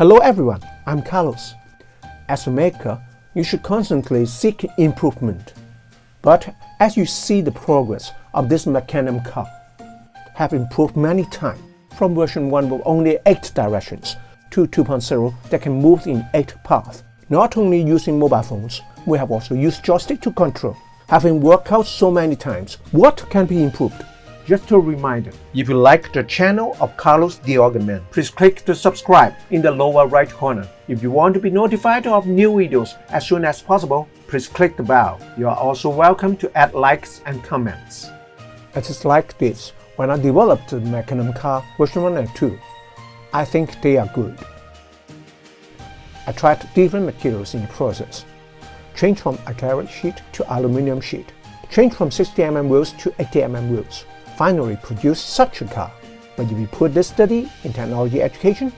Hello everyone, I'm Carlos. As a maker, you should constantly seek improvement. But as you see the progress of this Mecanum car have improved many times from version 1 with only 8 directions to 2.0 that can move in 8 paths. Not only using mobile phones, we have also used joystick to control. Having worked out so many times, what can be improved? Just a reminder, if you like the channel of Carlos Organ please click the subscribe in the lower right corner. If you want to be notified of new videos as soon as possible, please click the bell. You are also welcome to add likes and comments. It is like this when I developed the Mecanum car version 1 and 2. I think they are good. I tried different materials in the process. Change from acrylic sheet to aluminum sheet. Change from 60mm wheels to 80mm wheels finally produce such a car. But if you put this study in technology education,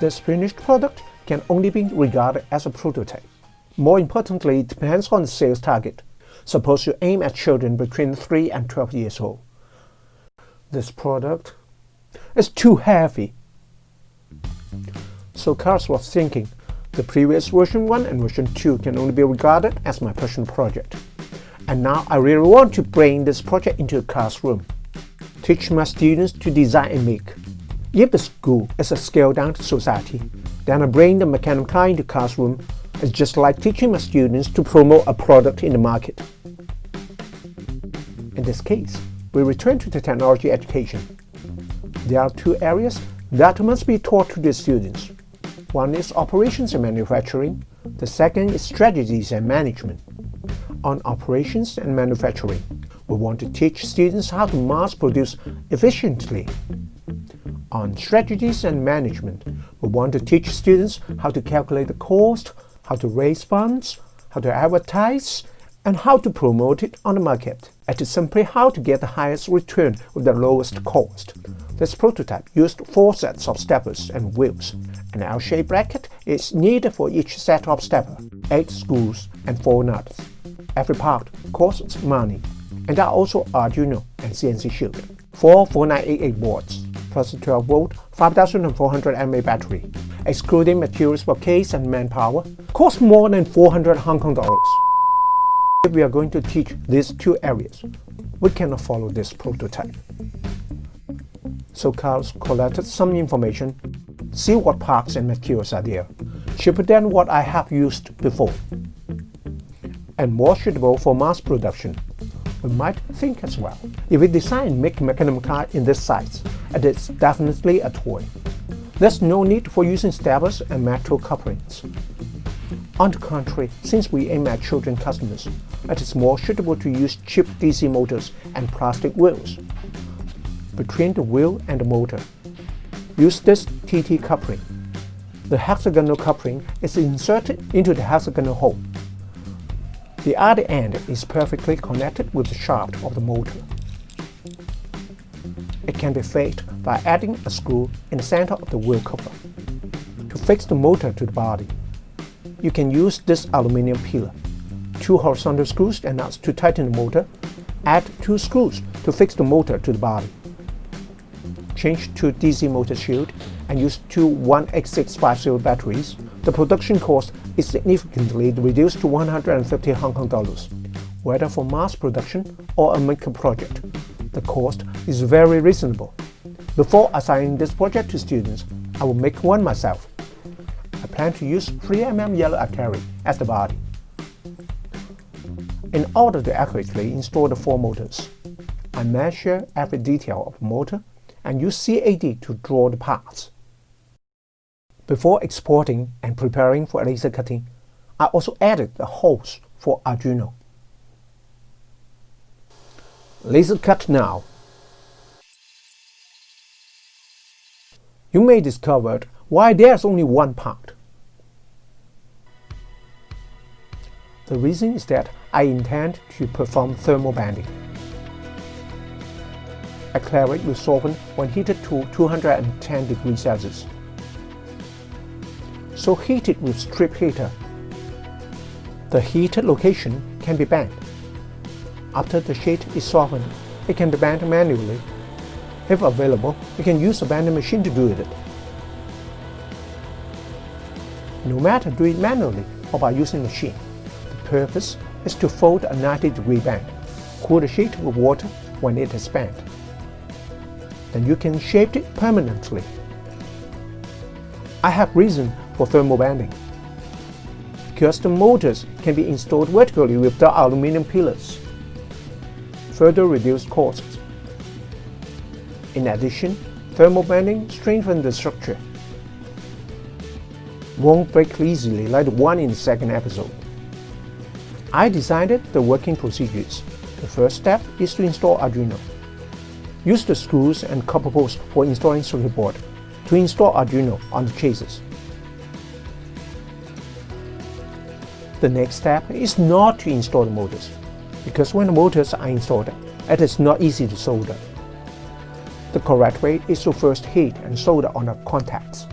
this finished product can only be regarded as a prototype. More importantly, it depends on the sales target. Suppose you aim at children between 3 and 12 years old. This product is too heavy. So Carlos was thinking, the previous version 1 and version 2 can only be regarded as my personal project. And now I really want to bring this project into a classroom teach my students to design and make. If the school is a scaled-down society, then I bring the Mecanum car into classroom is just like teaching my students to promote a product in the market. In this case, we return to the technology education. There are two areas that must be taught to the students. One is operations and manufacturing. The second is strategies and management. On operations and manufacturing, we want to teach students how to mass produce efficiently. On strategies and management, we want to teach students how to calculate the cost, how to raise funds, how to advertise, and how to promote it on the market. It is simply how to get the highest return with the lowest cost. This prototype used four sets of steppers and wheels. An L-shaped bracket is needed for each set of stepper, eight screws and four nuts. Every part costs money and there are also Arduino and CNC Shield. Four 4988 boards, plus a 12 volt 5400 mAh battery, excluding materials for case and manpower, cost more than 400 Hong Kong dollars. If we are going to teach these two areas, we cannot follow this prototype. So Carlos collected some information, see what parts and materials are there, cheaper than what I have used before, and more suitable for mass production we might think as well. If we design make Mecanum car in this size, it is definitely a toy. There's no need for using steppers and metal couplings. On the contrary, since we aim at children customers, it is more suitable to use cheap DC motors and plastic wheels. Between the wheel and the motor, use this TT coupling. The hexagonal coupling is inserted into the hexagonal hole the other end is perfectly connected with the shaft of the motor. It can be fixed by adding a screw in the center of the wheel cover. To fix the motor to the body, you can use this aluminum pillar, two horizontal screws and nuts to tighten the motor, add two screws to fix the motor to the body. Change to DC motor shield and use two 18650 batteries, the production cost is significantly reduced to 150 Hong Kong dollars. Whether for mass production or a maker project, the cost is very reasonable. Before assigning this project to students, I will make one myself. I plan to use 3mm yellow acrylic as the body. In order to accurately install the four motors, I measure every detail of the motor and use CAD to draw the parts. Before exporting and preparing for laser cutting, I also added the holes for Arduino. Laser cut now. You may discover why there's only one part. The reason is that I intend to perform thermal bending. Acrylic will soften when heated to 210 degrees Celsius so heat it with strip heater. The heated location can be bent. After the sheet is softened, it can be bent manually. If available, you can use a bending machine to do it. no matter do it manually or by using machine. The purpose is to fold a 90 degree band, cool the sheet with water when it is bent. Then you can shape it permanently. I have reason for thermal bending. Custom motors can be installed vertically with the aluminum pillars. Further reduce costs. In addition, thermal bending strengthens the structure. Won't break easily like the one in the second episode. I decided the working procedures. The first step is to install Arduino. Use the screws and copper posts for installing circuit board to install Arduino on the chassis. The next step is not to install the motors, because when the motors are installed, it is not easy to solder. The correct way is to first heat and solder on the contacts.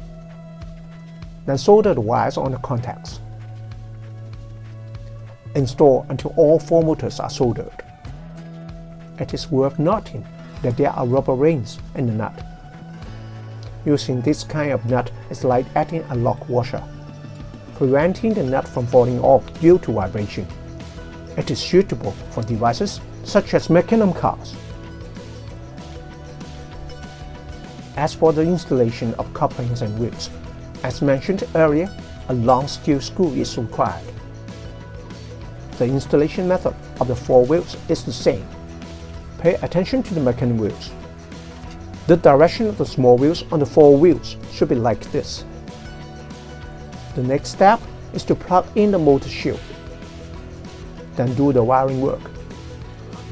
Then solder the wires on the contacts. Install until all four motors are soldered. It is worth noting that there are rubber rings in the nut. Using this kind of nut is like adding a lock washer preventing the nut from falling off due to vibration. It is suitable for devices such as Mecanum cars. As for the installation of couplings and wheels, as mentioned earlier, a long steel screw is required. The installation method of the four wheels is the same. Pay attention to the Mecanum wheels. The direction of the small wheels on the four wheels should be like this. The next step is to plug in the motor shield. Then do the wiring work.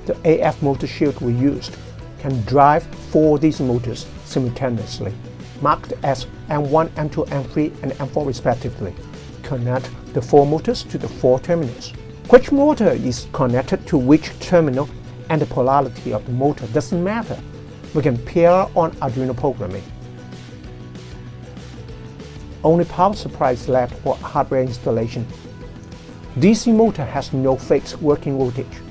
The AF motor shield we used can drive four DC motors simultaneously, marked as M1, M2, M3, and M4 respectively. Connect the four motors to the four terminals. Which motor is connected to which terminal and the polarity of the motor doesn't matter. We can pair on Arduino programming. Only power supply is left for hardware installation. DC motor has no fixed working voltage.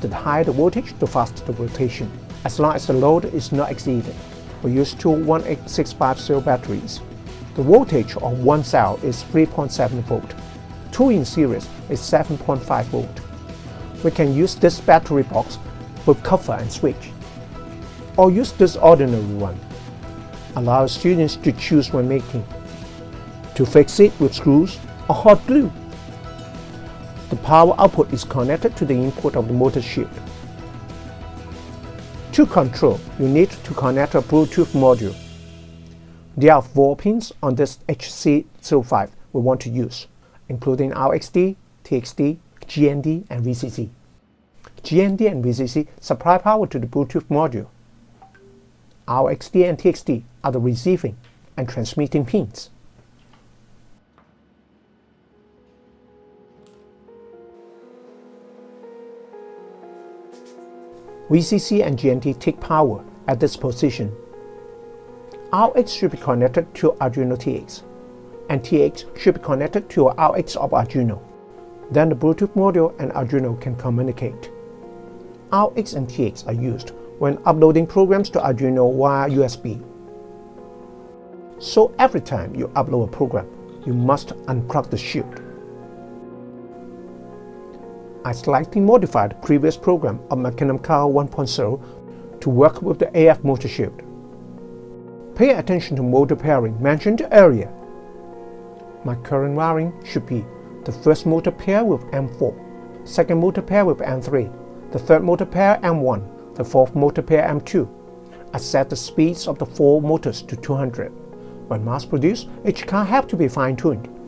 The higher the voltage, the faster the rotation, as long as the load is not exceeded. We use two 18650 batteries. The voltage of one cell is 3.7 volt. Two in series is 7.5 volt. We can use this battery box with cover and switch. Or use this ordinary one. Allow students to choose when making to fix it with screws or hot glue. The power output is connected to the input of the motor shield. To control, you need to connect a Bluetooth module. There are four pins on this HC05 we want to use, including RXD, TXD, GND, and VCC. GND and VCC supply power to the Bluetooth module. RXD and TXD are the receiving and transmitting pins. VCC and GND take power at this position. RX should be connected to Arduino TX, and TX should be connected to RX of Arduino. Then the Bluetooth module and Arduino can communicate. RX and TX are used when uploading programs to Arduino via USB. So every time you upload a program, you must unplug the shield. I slightly modified the previous program of Mecanum Car 1.0 to work with the AF motor shield. Pay attention to motor pairing mentioned earlier. My current wiring should be the first motor pair with M4, second motor pair with M3, the third motor pair M1, the fourth motor pair M2. I set the speeds of the four motors to 200. When mass-produced, each car have to be fine-tuned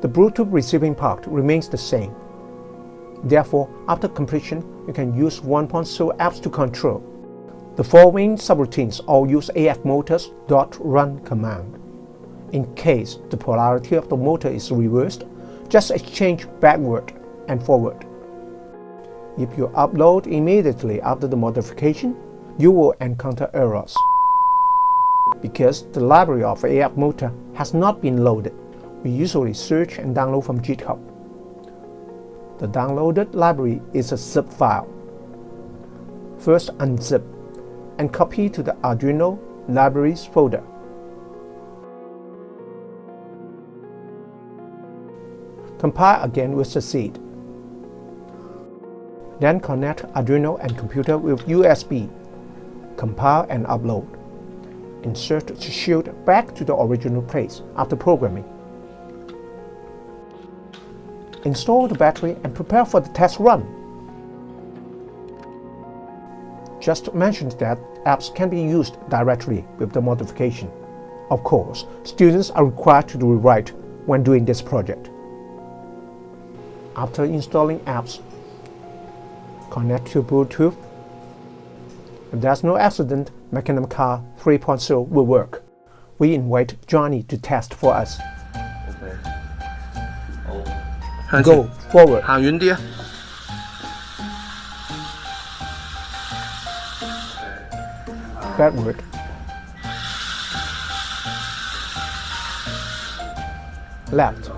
the Bluetooth receiving part remains the same. Therefore, after completion, you can use 1.0 apps to control. The following subroutines all use AF motors .run command. In case the polarity of the motor is reversed, just exchange backward and forward. If you upload immediately after the modification, you will encounter errors because the library of AF motor has not been loaded we usually search and download from GitHub. The downloaded library is a zip file. First unzip and copy to the Arduino Libraries folder. Compile again with the seed. Then connect Arduino and computer with USB. Compile and upload. Insert the shield back to the original place after programming. Install the battery and prepare for the test run. Just mentioned that apps can be used directly with the modification. Of course, students are required to rewrite when doing this project. After installing apps, connect to Bluetooth. If there's no accident, Mecanum Car 3.0 will work. We invite Johnny to test for us. OK， Go forward. 行远啲啊！ backward. Left.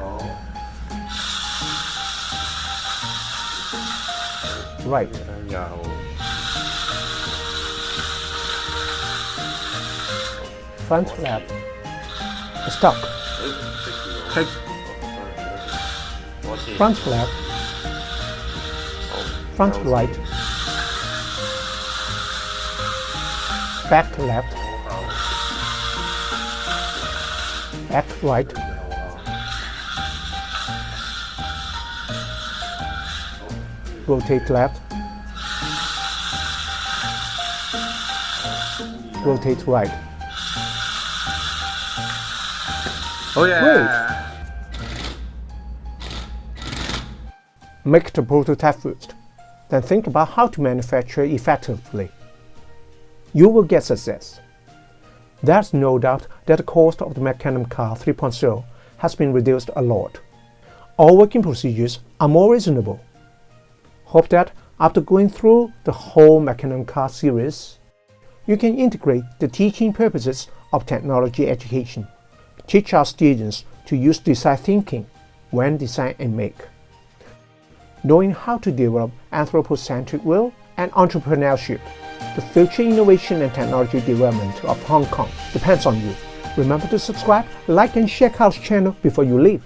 Right. 又 Front left. Stop. 剔 Front left. Front right. Back left. Back right. Rotate left. Rotate right. Oh, 好嘢 Great. Make the prototype first, then think about how to manufacture effectively. You will get success. There's no doubt that the cost of the Mecanum Car 3.0 has been reduced a lot. All working procedures are more reasonable. Hope that after going through the whole Mecanum Car series, you can integrate the teaching purposes of technology education. Teach our students to use design thinking when design and make. Knowing how to develop anthropocentric will and entrepreneurship, the future innovation and technology development of Hong Kong depends on you. Remember to subscribe, like and share Carl's channel before you leave.